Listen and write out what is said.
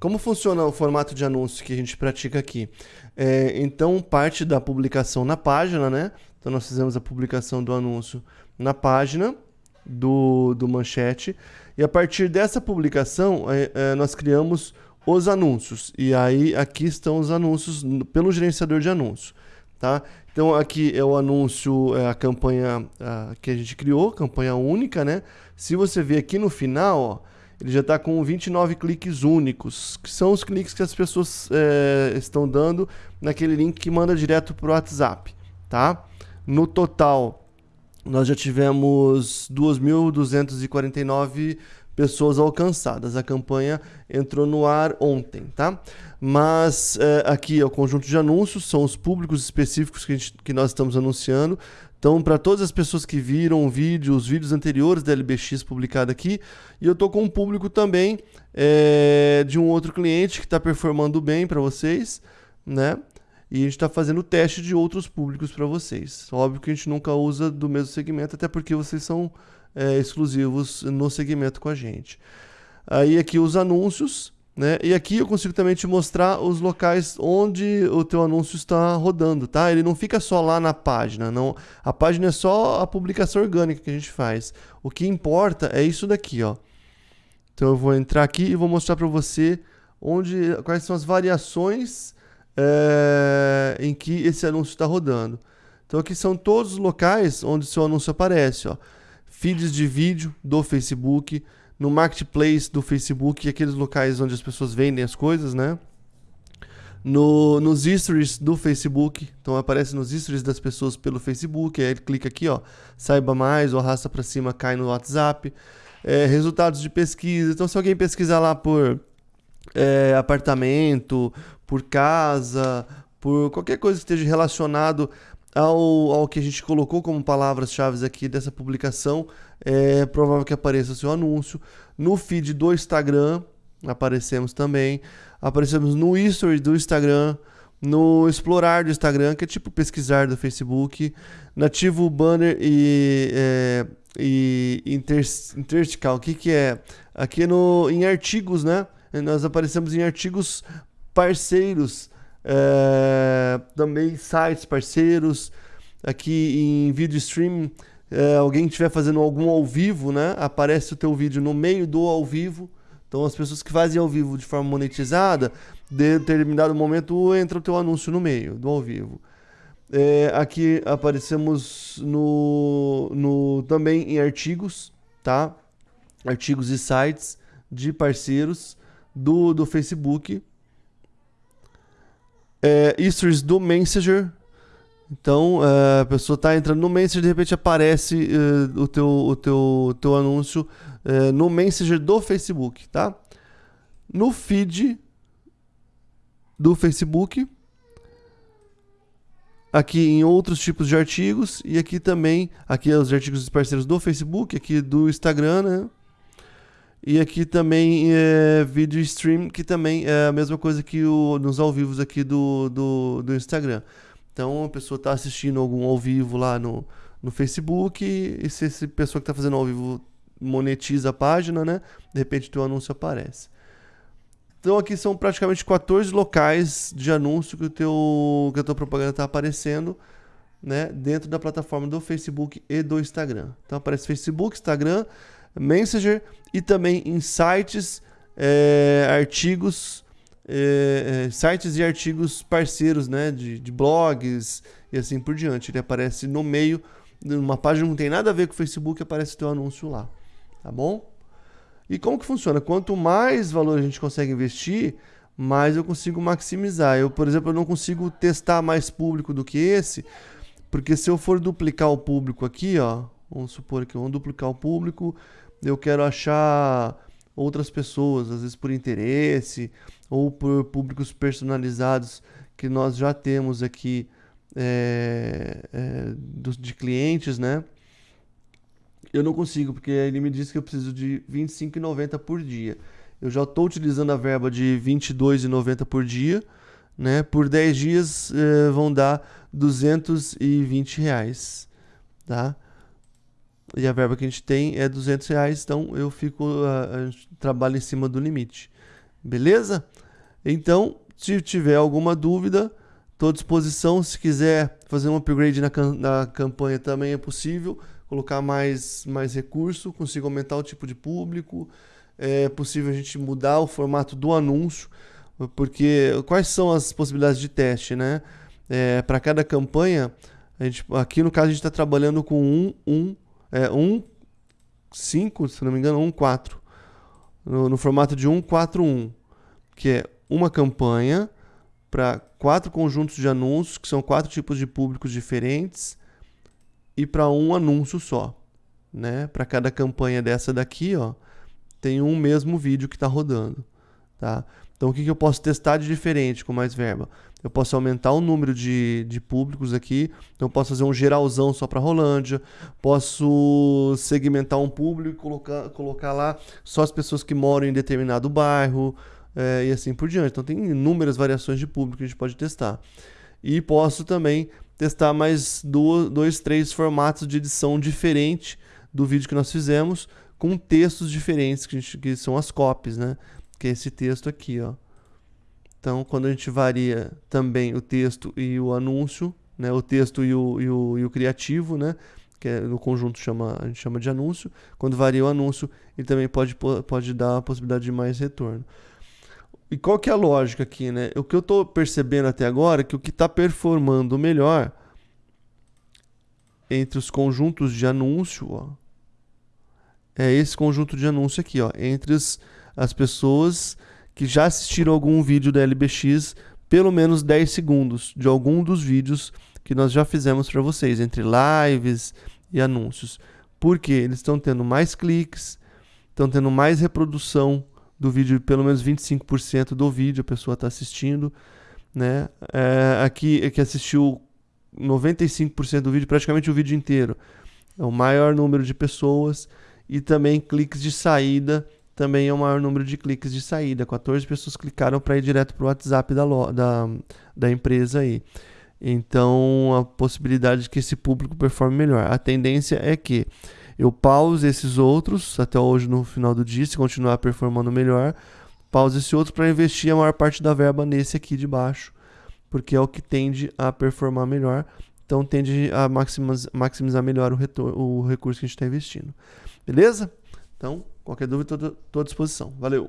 Como funciona o formato de anúncio que a gente pratica aqui? É, então, parte da publicação na página, né? Então, nós fizemos a publicação do anúncio na página do, do manchete. E a partir dessa publicação, é, é, nós criamos os anúncios. E aí, aqui estão os anúncios pelo gerenciador de anúncio. Tá? Então, aqui é o anúncio, é a campanha a, que a gente criou, campanha única, né? Se você ver aqui no final, ó, ele já está com 29 cliques únicos, que são os cliques que as pessoas é, estão dando naquele link que manda direto para o WhatsApp, tá? No total, nós já tivemos 2.249 pessoas alcançadas. A campanha entrou no ar ontem, tá? Mas é, aqui é o conjunto de anúncios, são os públicos específicos que, gente, que nós estamos anunciando. Então, para todas as pessoas que viram o vídeo, os vídeos anteriores da LBX publicado aqui, e eu estou com um público também é, de um outro cliente que está performando bem para vocês, né? E a gente está fazendo teste de outros públicos para vocês. Óbvio que a gente nunca usa do mesmo segmento, até porque vocês são é, exclusivos no segmento com a gente. Aí aqui os anúncios, né? E aqui eu consigo também te mostrar os locais onde o teu anúncio está rodando, tá? Ele não fica só lá na página, não. A página é só a publicação orgânica que a gente faz. O que importa é isso daqui, ó. Então eu vou entrar aqui e vou mostrar para você onde, quais são as variações é, em que esse anúncio está rodando. Então aqui são todos os locais onde seu anúncio aparece, ó. Feeds de vídeo do Facebook, no marketplace do Facebook, aqueles locais onde as pessoas vendem as coisas, né? No, nos stories do Facebook, então aparece nos stories das pessoas pelo Facebook, aí ele clica aqui, ó, saiba mais, ou arrasta para cima, cai no WhatsApp. É, resultados de pesquisa, então se alguém pesquisar lá por é, apartamento, por casa, por qualquer coisa que esteja relacionado ao, ao que a gente colocou como palavras-chave aqui dessa publicação, é provável que apareça o seu anúncio. No feed do Instagram, aparecemos também. Aparecemos no history do Instagram, no explorar do Instagram, que é tipo pesquisar do Facebook, nativo banner e, é, e inter, interstical. O que, que é? Aqui no, em artigos, né? Nós aparecemos em artigos parceiros é, também sites parceiros. Aqui em vídeo streaming, é, alguém estiver fazendo algum ao vivo, né? Aparece o teu vídeo no meio do ao vivo. Então as pessoas que fazem ao vivo de forma monetizada, de determinado momento entra o teu anúncio no meio do ao vivo. É, aqui aparecemos no, no também em artigos, tá? Artigos e sites de parceiros do, do Facebook é, stories do Messenger. Então, é, a pessoa está entrando no Messenger, de repente aparece é, o, teu, o teu, teu anúncio é, no Messenger do Facebook, tá? No feed do Facebook, aqui em outros tipos de artigos e aqui também, aqui os artigos dos parceiros do Facebook, aqui do Instagram, né? E aqui também é vídeo stream, que também é a mesma coisa que o, nos ao vivos aqui do, do, do Instagram. Então a pessoa está assistindo algum ao vivo lá no, no Facebook, e se essa pessoa que está fazendo ao vivo monetiza a página, né? De repente teu anúncio aparece. Então aqui são praticamente 14 locais de anúncio que, o teu, que a tua propaganda está aparecendo né, dentro da plataforma do Facebook e do Instagram. Então aparece Facebook, Instagram, Messenger e também em sites, é, artigos, é, sites e artigos parceiros, né, de, de, blogs e assim por diante. Ele aparece no meio, numa página que não tem nada a ver com o Facebook, aparece o teu anúncio lá, tá bom? E como que funciona? Quanto mais valor a gente consegue investir, mais eu consigo maximizar. Eu, por exemplo, eu não consigo testar mais público do que esse, porque se eu for duplicar o público aqui, ó, vamos supor que vou duplicar o público, eu quero achar outras pessoas, às vezes por interesse ou por públicos personalizados que nós já temos aqui é, é, de clientes, né? Eu não consigo, porque ele me disse que eu preciso de R$ 25,90 por dia. Eu já estou utilizando a verba de R$ 22,90 por dia, né? Por 10 dias é, vão dar 220 reais, tá? E a verba que a gente tem é 200 reais, então eu fico, uh, trabalho em cima do limite. Beleza? Então, se tiver alguma dúvida, estou à disposição. Se quiser fazer um upgrade na, na campanha também é possível. Colocar mais, mais recurso, consigo aumentar o tipo de público. É possível a gente mudar o formato do anúncio. Porque quais são as possibilidades de teste, né? É, Para cada campanha, a gente, aqui no caso a gente está trabalhando com um, um, é, um 5, se não me engano, um 4. No, no formato de 1, 4, 1. Que é uma campanha para quatro conjuntos de anúncios, que são quatro tipos de públicos diferentes, e para um anúncio só. Né? Para cada campanha dessa daqui, ó, tem um mesmo vídeo que está rodando. Tá? Então, o que, que eu posso testar de diferente com mais verba? Eu posso aumentar o número de, de públicos aqui. Então, eu posso fazer um geralzão só para Rolândia. Posso segmentar um público e colocar, colocar lá só as pessoas que moram em determinado bairro é, e assim por diante. Então, tem inúmeras variações de público que a gente pode testar. E posso também testar mais dois, dois três formatos de edição diferente do vídeo que nós fizemos, com textos diferentes, que, gente, que são as copies, né? que é esse texto aqui, ó. Então, quando a gente varia também o texto e o anúncio, né, o texto e o, e o, e o criativo, né, que é, no conjunto chama, a gente chama de anúncio, quando varia o anúncio, ele também pode, pode dar a possibilidade de mais retorno. E qual que é a lógica aqui, né? O que eu estou percebendo até agora é que o que está performando melhor entre os conjuntos de anúncio, ó, é esse conjunto de anúncio aqui, ó, entre os as pessoas que já assistiram algum vídeo da LBX, pelo menos 10 segundos de algum dos vídeos que nós já fizemos para vocês, entre lives e anúncios. Porque eles estão tendo mais cliques, estão tendo mais reprodução do vídeo, pelo menos 25% do vídeo a pessoa está assistindo. Né? É, aqui é que assistiu 95% do vídeo, praticamente o vídeo inteiro. É o maior número de pessoas e também cliques de saída também é o maior número de cliques de saída. 14 pessoas clicaram para ir direto para o WhatsApp da, da, da empresa aí. Então, a possibilidade de que esse público performe melhor. A tendência é que eu pause esses outros até hoje no final do dia, se continuar performando melhor, pause esse outro para investir a maior parte da verba nesse aqui de baixo, porque é o que tende a performar melhor. Então, tende a maximizar, melhor o, o recurso que a gente está investindo. Beleza? Então, Qualquer dúvida, estou à disposição. Valeu!